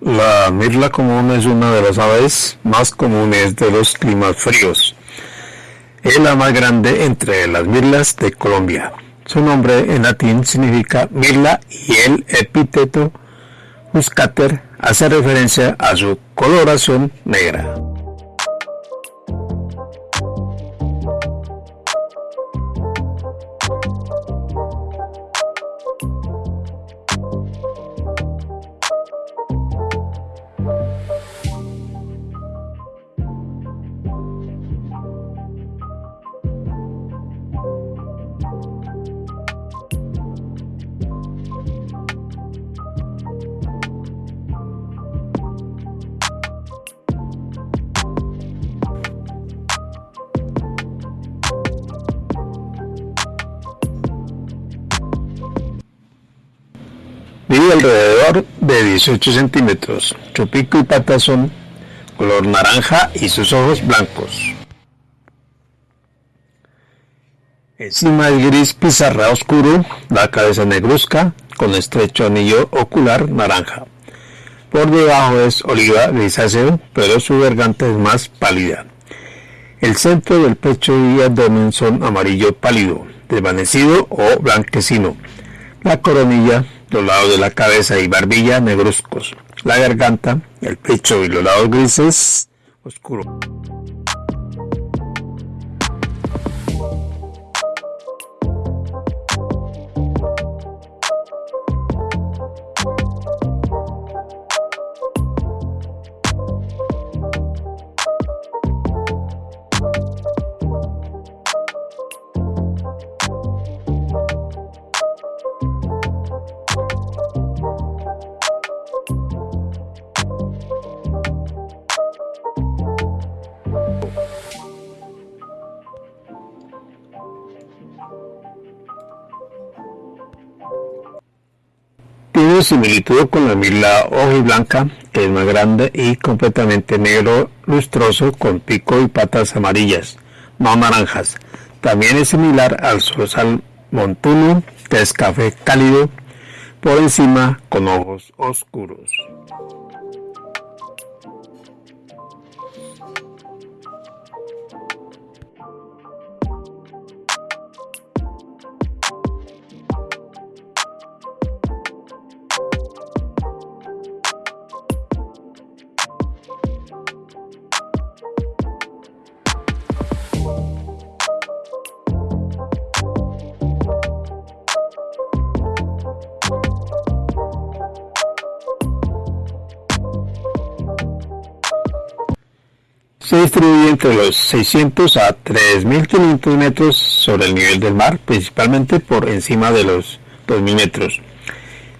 La mirla común es una de las aves más comunes de los climas fríos. Es la más grande entre las mirlas de Colombia. Su nombre en latín significa mirla y el epíteto muscater hace referencia a su coloración negra. Alrededor de 18 centímetros. Su y patas son color naranja y sus ojos blancos. Encima el gris pizarra oscuro, la cabeza negruzca con estrecho anillo ocular naranja. Por debajo es oliva grisáceo, pero su garganta es más pálida. El centro del pecho y abdomen son amarillo pálido, desvanecido o blanquecino. La coronilla los lados de la cabeza y barbilla negruzcos, la garganta, el pecho y los lados grises oscuro. Similitud con la mirla blanca, que es más grande y completamente negro lustroso con pico y patas amarillas, no naranjas. También es similar al zorzal montuno, que es café cálido, por encima con ojos oscuros. Se distribuye entre los 600 a 3.500 metros sobre el nivel del mar, principalmente por encima de los 2.000 metros.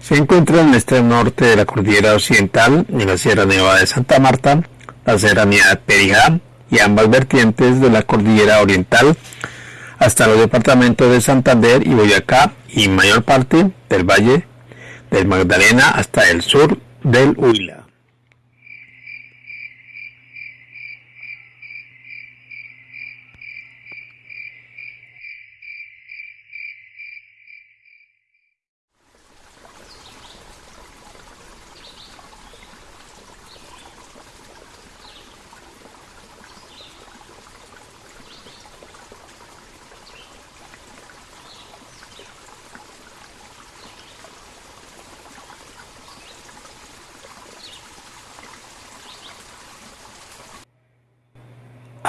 Se encuentra en el extremo norte de la cordillera occidental, en la Sierra Nevada de Santa Marta, la Serranía de Perijá y ambas vertientes de la cordillera oriental, hasta los departamentos de Santander y Boyacá y mayor parte del valle del Magdalena hasta el sur del Huila.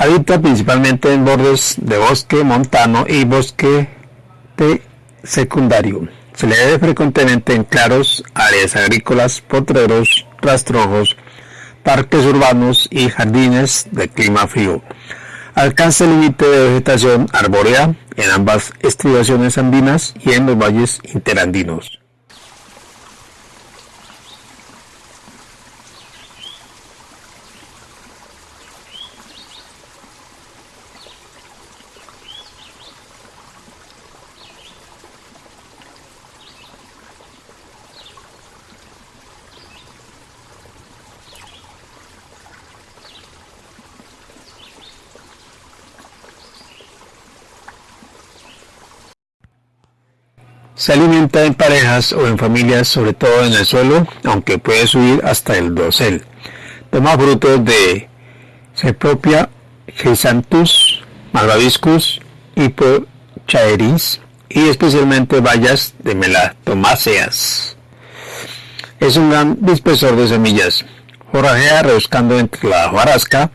Habita principalmente en bordes de bosque montano y bosque de secundario. Se le ve frecuentemente en claros, áreas agrícolas, potreros, rastrojos, parques urbanos y jardines de clima frío. Alcanza el límite de vegetación arbórea en ambas estribaciones andinas y en los valles interandinos. Se alimenta en parejas o en familias, sobre todo en el suelo, aunque puede subir hasta el dosel. Toma frutos de Cepropia, Gesanthus, Malvaviscus, Hipochaeris y especialmente bayas de melatomáceas. Es un gran dispersor de semillas. Forrajea rebuscando entre la hojarasca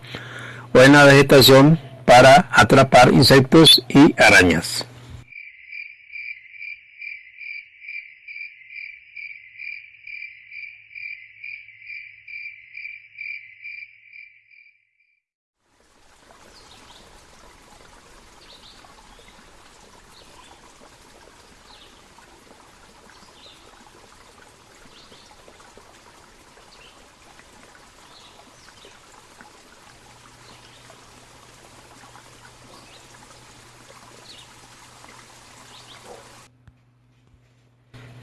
o en la vegetación para atrapar insectos y arañas.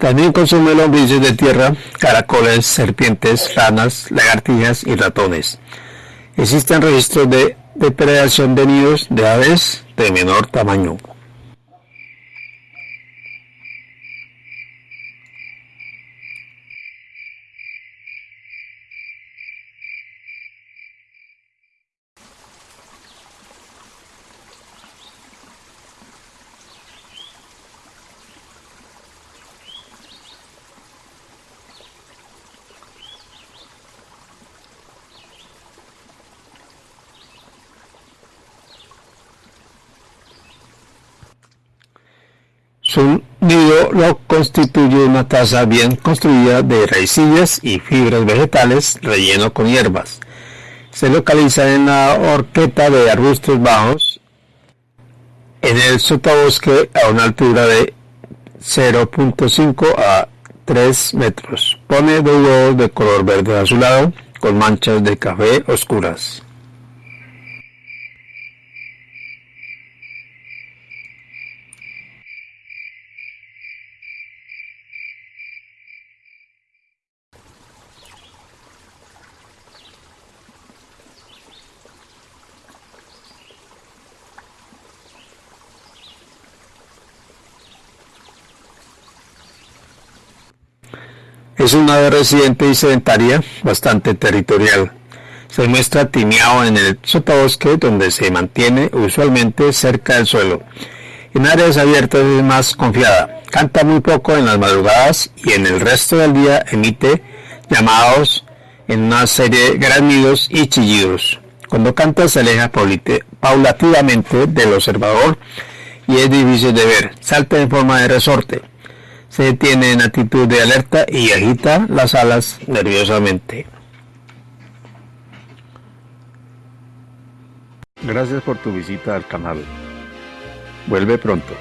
También consume lombrices de tierra, caracoles, serpientes, ranas, lagartijas y ratones. Existen registros de depredación de nidos de aves de menor tamaño. Su nido lo constituye una taza bien construida de raicillas y fibras vegetales relleno con hierbas. Se localiza en la horqueta de arbustos bajos en el sotobosque a una altura de 0.5 a 3 metros. Pone dos huevos de color verde azulado con manchas de café oscuras. Es una ave residente y sedentaria, bastante territorial. Se muestra timeado en el sotobosque donde se mantiene usualmente cerca del suelo. En áreas abiertas es más confiada. Canta muy poco en las madrugadas y en el resto del día emite llamados en una serie de granidos y chillidos. Cuando canta se aleja paulativamente del observador y es difícil de ver. Salta en forma de resorte se detiene en actitud de alerta y agita las alas nerviosamente. Gracias por tu visita al canal. Vuelve pronto.